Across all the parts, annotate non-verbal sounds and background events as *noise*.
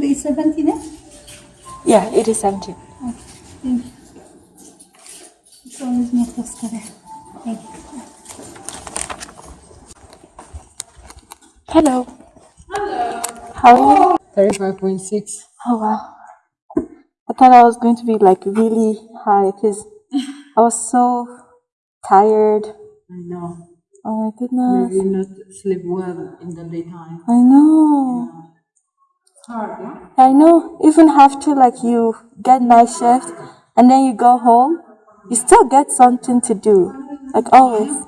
It's 17, eh? Yeah, it is 17. Thank you. It's always my today. Thank you. Hello. Hello. How are you? 35.6. Oh, wow. I thought I was going to be like really high because I was so tired. I know. Oh my goodness. Maybe not sleep well in the daytime. I know. Yeah? I know. Even have to like you get night shift and then you go home, you still get something to do. Like always.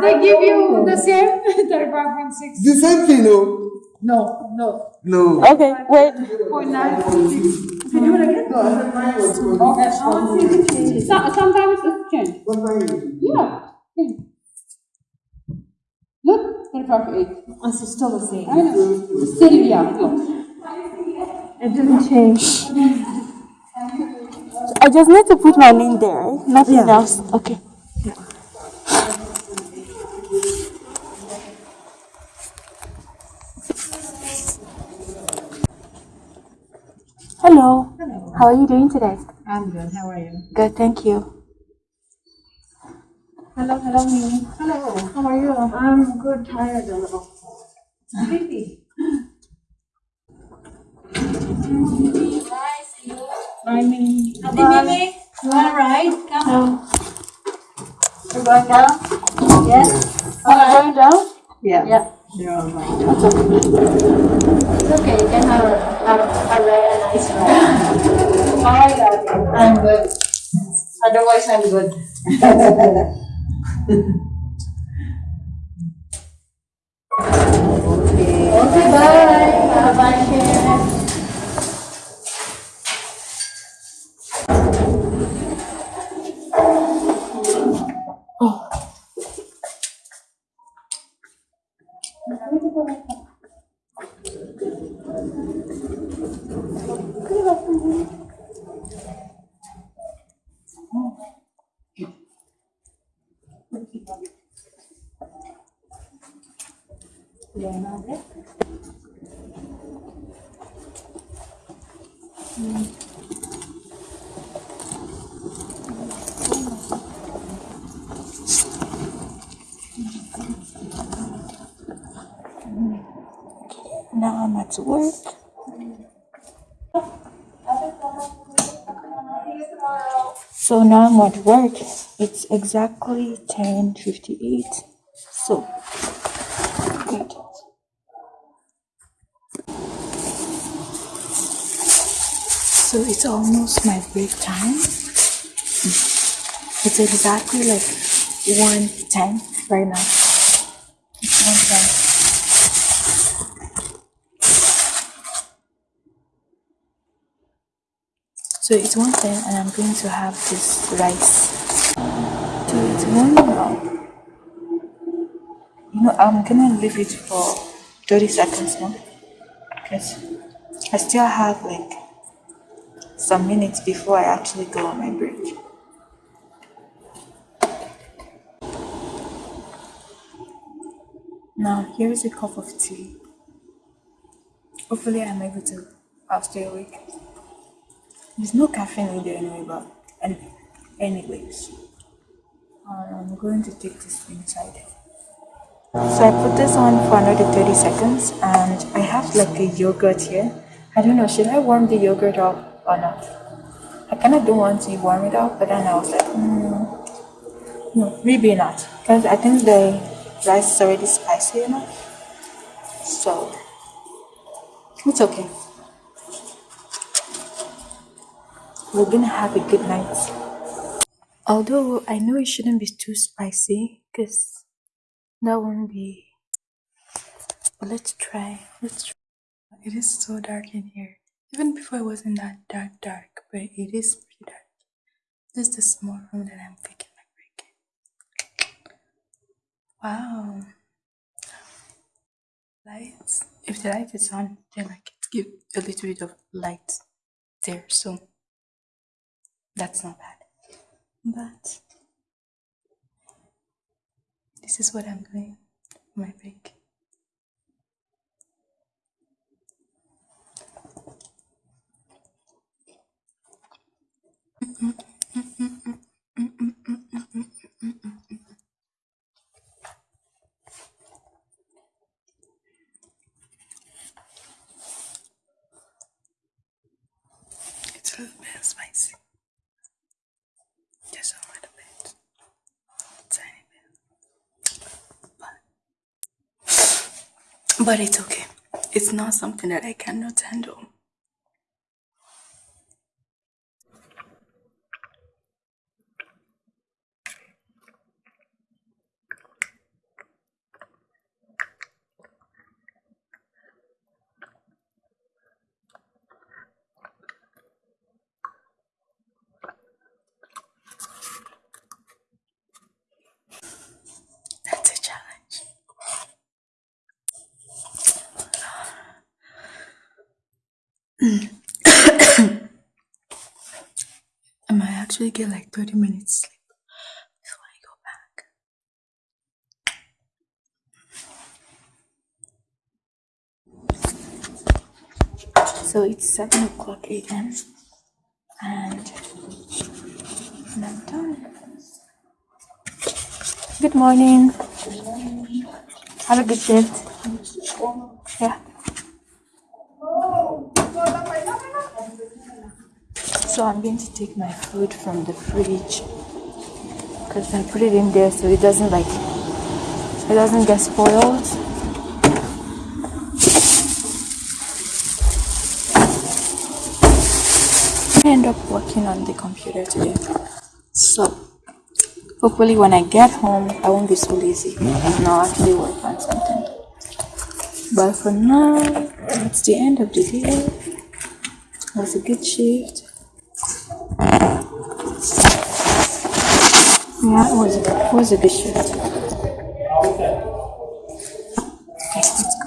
They give you the same *laughs* 35.6. The same thing, no? No, no. No. Okay, wait. Point nine. If you do it again? Okay. Sometimes it's changed. What time is it? Yeah. yeah. Look, 35.8. It's still the same. I know. Sylvia, look. It didn't change. I just need to put my name there, right? Nothing Yeah. else. Okay. Hello. Hello. How are you doing today? I'm good. How are you? Good, thank you. Hello, hello, Mimi. Hello. How are you? I'm good, tired a little. Sleepy. Bye, Mimi. Mimi, you wanna ride? Come. You're going down? Yes? Am I going down? Yeah. Yeah. They're all right. That's okay. It's okay. You can have a, have a, a nice ride. How are you? I'm good. Otherwise, I'm good. *laughs* Okay, bye. Bye-bye, Now I'm at work. So now I'm at work. It's exactly 10:58. So good. So it's almost my break time. It's exactly like 1:10 right now. It's 1:10. So it's one thing, and I'm going to have this rice. So it's one now. You know, I'm gonna leave it for 30 seconds more because I still have like some minutes before I actually go on my break. Now, here is a cup of tea. Hopefully, I'm able to. I'll stay awake. There's no caffeine in there anyway, but and anyways, I'm going to take this inside. So I put this on for another 30 seconds, and I have like a yogurt here. I don't know, should I warm the yogurt up or not? I kind of don't want to warm it up, but then I was like, hmm, no, maybe not, because I think the rice is already spicy enough. So it's okay. We're gonna have a good night. Although I know it shouldn't be too spicy, because that won't be. But let's try. Let's try. It is so dark in here. Even before it wasn't that dark, dark, but it is pretty dark. This is the small room that I'm taking my break in. Wow. Lights. If the light is on, then like it give a little bit of light there, so that's not bad. But this is what I'm doing. my pick. It's a little bit spicy. Just a little bit. Tiny bit. But, but it's okay. It's not something that I cannot handle. That's a challenge. Actually get like 30 minutes sleep before I go back. So it's 7 o'clock a.m. and and I'm done. Good morning. Have a good shift. Yeah. So I'm going to take my food from the fridge because I put it in there so it doesn't like it doesn't get spoiled. I end up working on the computer today. So hopefully when I get home I won't be so lazy and I'll actually work on something. But for now, it's the end of the day. It was a good shift. Yeah, it was a, it was a good shift. Okay, let's go.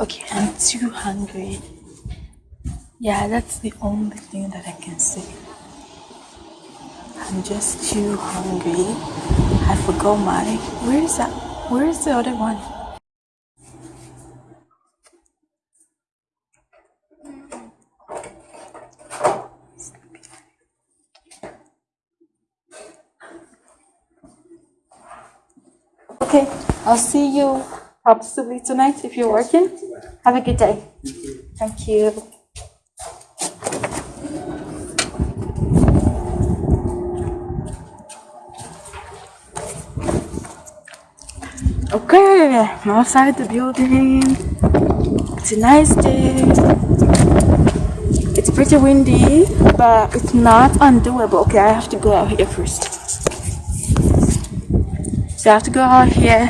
Okay, I'm too hungry. Yeah, that's the only thing that I can say. I'm just too hungry. I forgot my. Where is that? Where is the other one? Okay, I'll see you possibly tonight if you're working. Have a good day. Thank you. Okay, I'm outside the building. It's a nice day. It's pretty windy, but it's not undoable. Okay, I have to go out here first. So I have to go out here,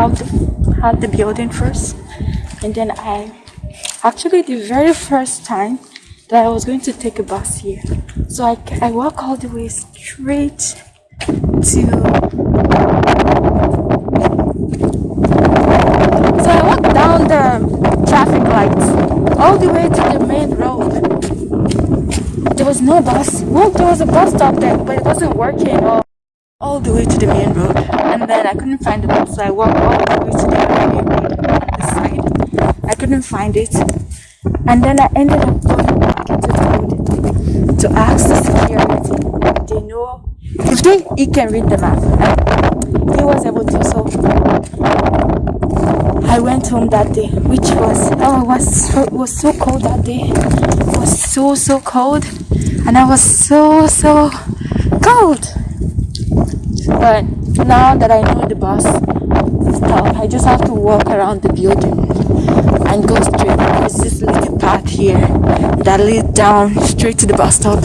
out the, out the building first, and then I actually the very first time that I was going to take a bus here. So I, I walk all the way straight to So I walked down the traffic lights all the way to the main road. There was no bus. Well, there was a bus stop there, but it wasn't working all, all the way to the main road. And then I couldn't find the bus, so I walked all the way to the main road on the side. I couldn't find it. And then I ended up going back into the road to ask the security they know if they he can read the map. And he was able to, so I went home that day, which was oh, it was so, was so cold that day. It was so so cold, and I was so so cold. But now that I know the bus stop, I just have to walk around the building and go straight. There's this little path here that leads down straight to the bus stop.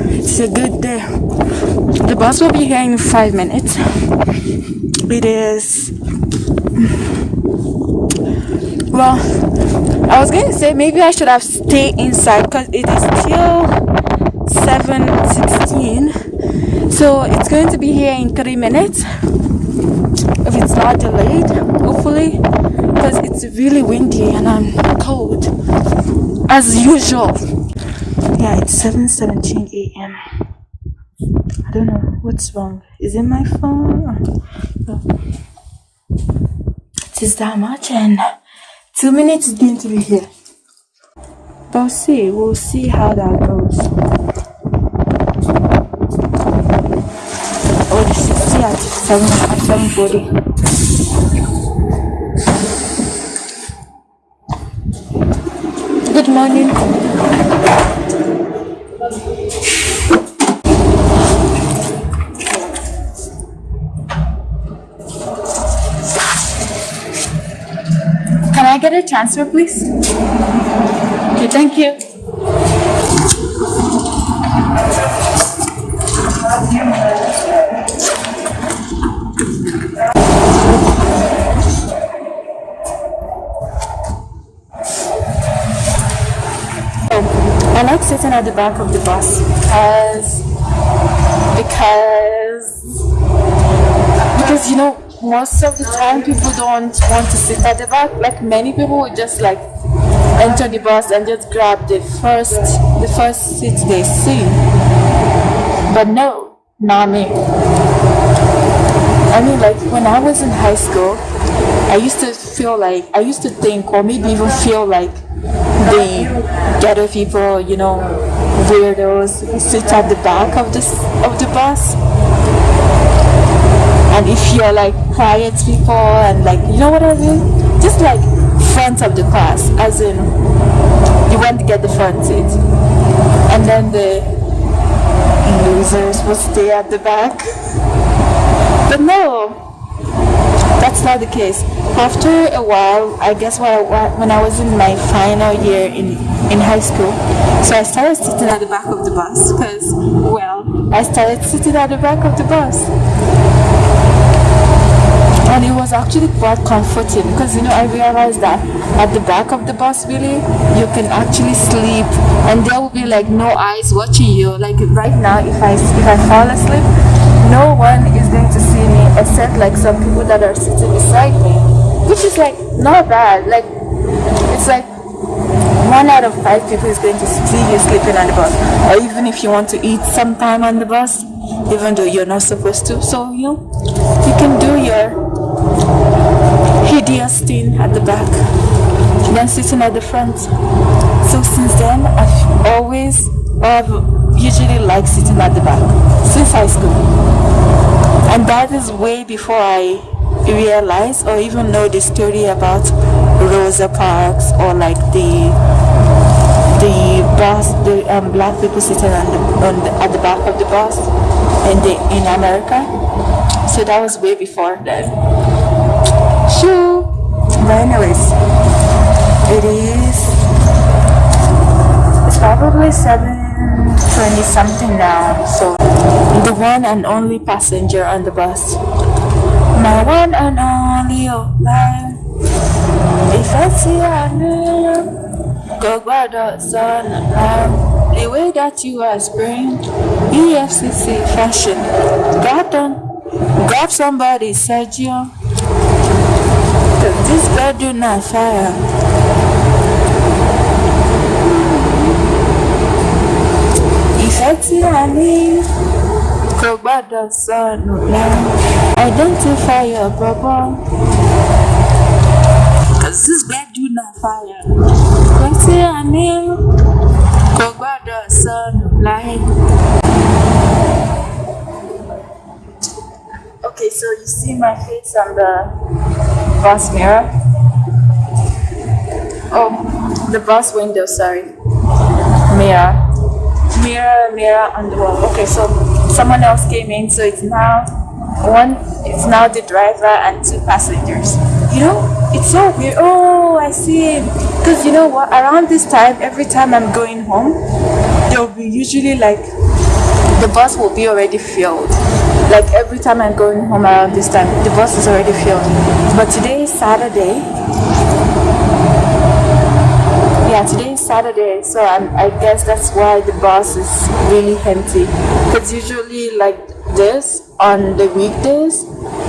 It's a good day. The bus will be here in five minutes. It is well, I was going to say maybe I should have stayed inside because it is still 7:16 So it's going to be here in three minutes. If it's not delayed, hopefully, because it's really windy and I'm cold as usual. Yeah, it's 7:17 a.m. I don't know what's wrong. Is it my phone? It is that much, and two minutes is going to be here. But see. We'll see how that goes. Oh, the 60 at 7 at 7:40. Good morning. Transfer, please? Okay, thank you. I like sitting at the back of the bus because because because you know most of the time people don't want to sit at the back. Like many people would just like enter the bus and just grab the first the first seat they see. But no not me. I mean like when i was in high school i used to feel like i used to think or maybe even feel like the ghetto people you know weirdos sit at the back of this of the bus and if you're like quiet people and like you know what I mean? Just like front of the class as in you want to get the front seat. And then the losers will stay at the back. But no that's not the case. After a while i guess when I, when I was in my final year in in high school so i started sitting at the back of the bus because well i started sitting at the back of the bus and it was actually quite comforting because you know I realized that at the back of the bus really you can actually sleep. And there will be like no eyes watching you. Like right now if I if I fall asleep no one is going to see me except like some people that are sitting beside me which is like not bad. Like it's like one out of five people is going to see you sleeping on the bus. Or even if you want to eat sometime on the bus even though you're not supposed to. So you know you can do your hideous thing at the back then sitting at the front. So since then i've always i've usually liked sitting at the back since high school. And that is way before i realized or even know the story about rosa parks or like the the bus the um, black people sitting on the, on the at the back of the bus in the in america. So that was way before then. Shoo. But anyways, it is. It's probably seven twenty something now. So the one and only passenger on the bus, my one and only life. If I see know, go gbọ́dọ̀ sọnù um, The way that you are spring, EFCC fashion, got done. Grab somebody, Sergio. This bedroom not fire. Identify your bubble. Cause this bedroom not fire. Ìfẹ́ tí a ní kò gbọ́dọ̀. Okay, so you see my face on the bus mirror? Oh, the bus window, sorry. Mirror. Mirror, mirror on the wall. Okay, so someone else came in, so it's now one, it's now the driver and two passengers. You know, it's so weird. Oh, I see. Because you know what? Around this time, every time I'm going home, there will be usually like the bus will be already filled. Like every time I'm going home around this time, the bus is already filled. But today is Saturday. Yeah, today is Saturday, so I'm, I guess that's why the bus is really empty. Because usually, like this on the weekdays,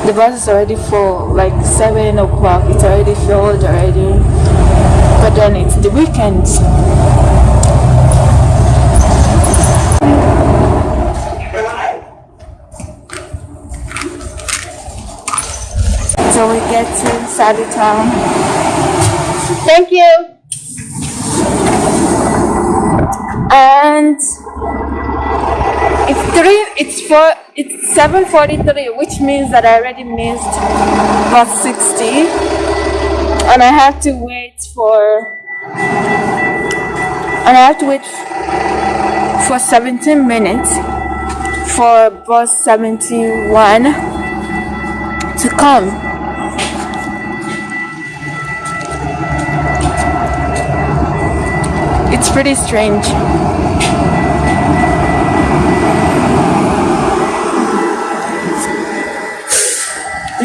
the bus is already full. Like seven o'clock, it's already filled already. But then it's the weekends. So we get to Saudi Town. Thank you. And it's three. It's four. It's seven forty-three, which means that I already missed bus sixty, and I have to wait for. And I have to wait for seventeen minutes for bus seventy-one to come. It's pretty strange.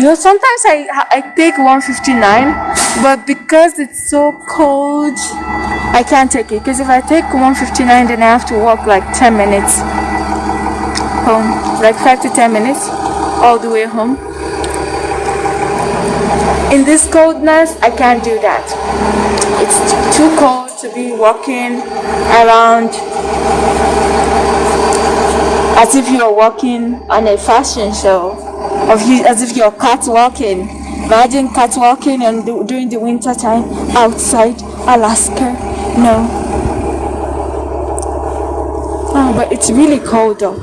You know, sometimes I I take 159, but because it's so cold, I can't take it. Because if I take 159, then I have to walk like 10 minutes home, like 5 to 10 minutes all the way home. In this coldness, I can't do that. It's too cold to be walking around as if you're walking on a fashion show, of you, as if you're catwalking. Imagine catwalking and du- during the winter time outside Alaska. No. Oh, but it's really cold though.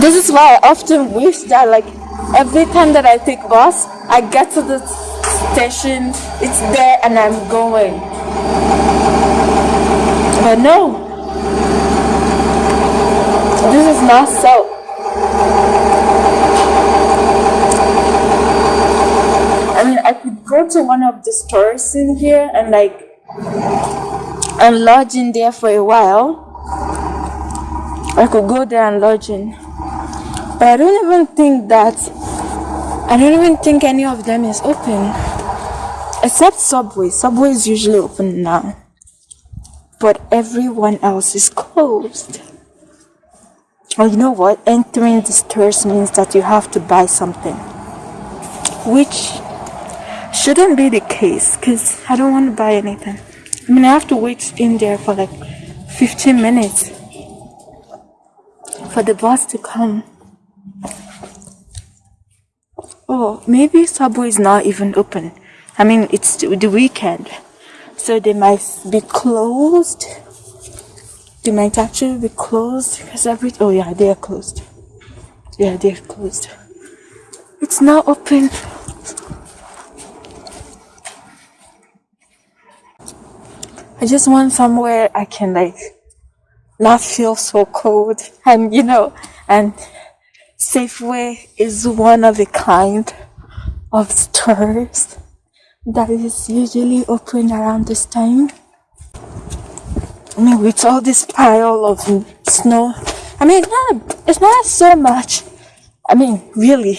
This is why I often wish that like every time that I take bus, I get to the station, it's there and I'm going. But no, this is not so. I mean, I could go to one of the stores in here and like and lodge in there for a while. I could go there and lodge in. But I don't even think that I don't even think any of them is open. Except Subway. Subway is usually open now. But everyone else is closed. Oh, you know what? Entering the stores means that you have to buy something. Which shouldn't be the case because I don't want to buy anything. I mean, I have to wait in there for like 15 minutes for the bus to come. Oh, maybe Subway is not even open. I mean, it's the weekend, so they might be closed. They might actually be closed because every oh yeah, they are closed. Yeah, they're closed. It's not open. I just want somewhere I can like not feel so cold *laughs* and you know and Safeway is one of the kind of stores that is usually open around this time. I mean, with all this pile of snow, I mean, it's not, it's not so much. I mean, really,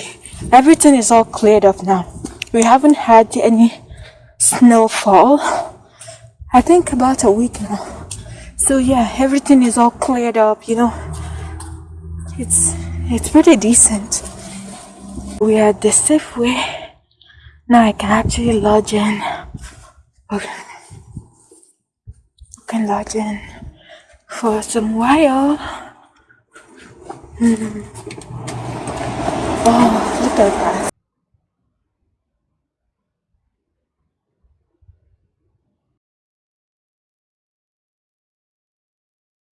everything is all cleared up now. We haven't had any snowfall. I think about a week now. So yeah, everything is all cleared up. You know, it's it's pretty decent. We are the Safeway. Now I can actually lodge in. Okay. I can lodge in for some while. Hmm. Oh, look at that.